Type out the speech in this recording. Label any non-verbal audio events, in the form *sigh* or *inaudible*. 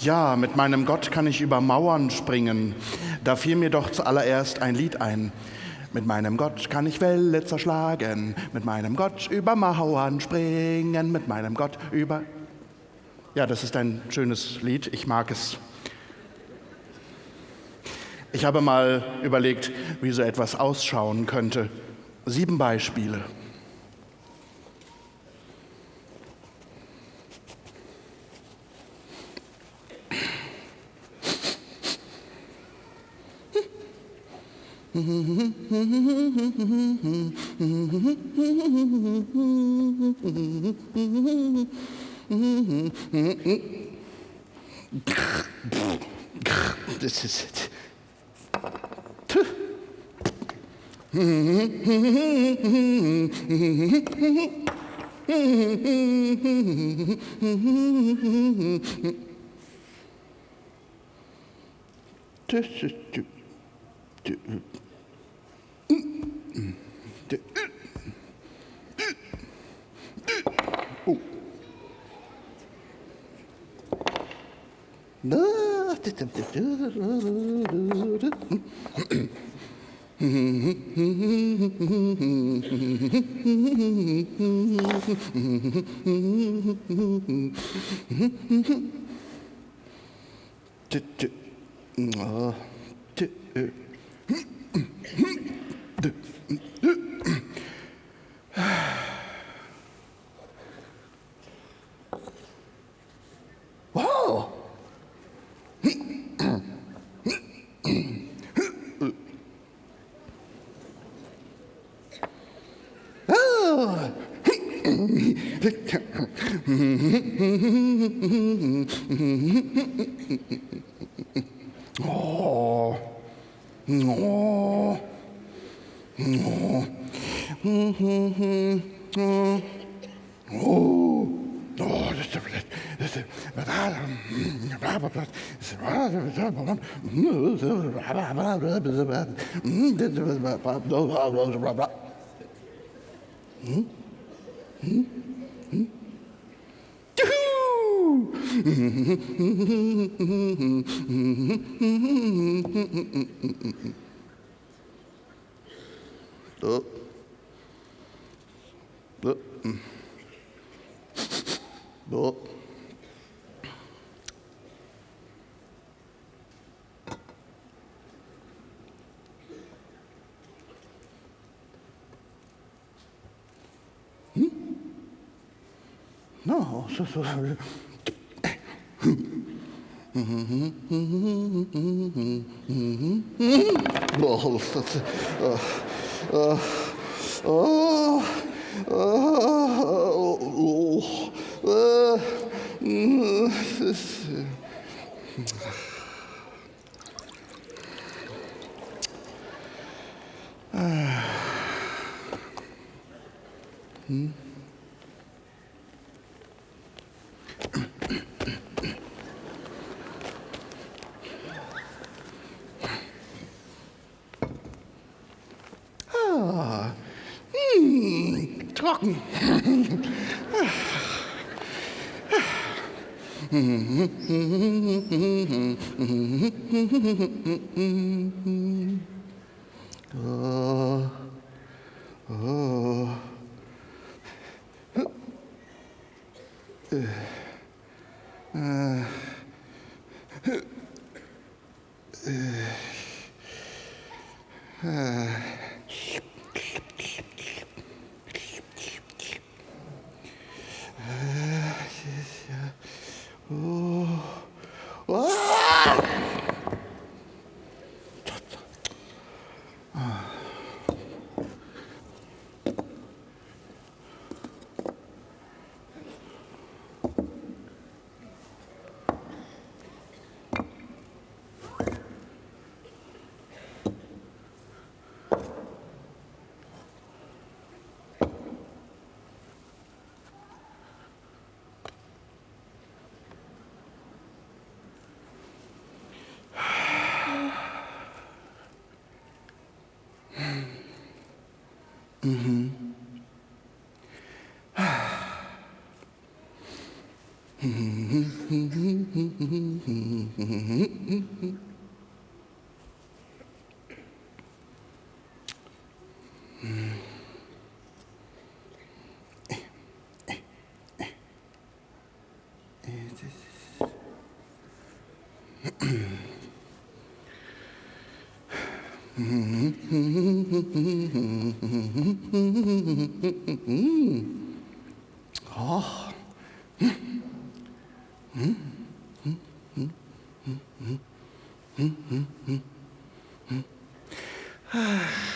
Ja, mit meinem Gott kann ich über Mauern springen. Da fiel mir doch zuallererst ein Lied ein. Mit meinem Gott kann ich Welle zerschlagen, mit meinem Gott über Mauern springen, mit meinem Gott über... Ja, das ist ein schönes Lied, ich mag es. Ich habe mal überlegt, wie so etwas ausschauen könnte. Sieben Beispiele. Das ist. Das ist. Oh. 아, Oh. Oh. Oh. Oh, das ist das どどどなあそうそうそう。Balls. That's, uh, mm, trocken. Oh, oh. Äh. Äh. Äh. Äh. Whoa! *laughs* ああ。 아.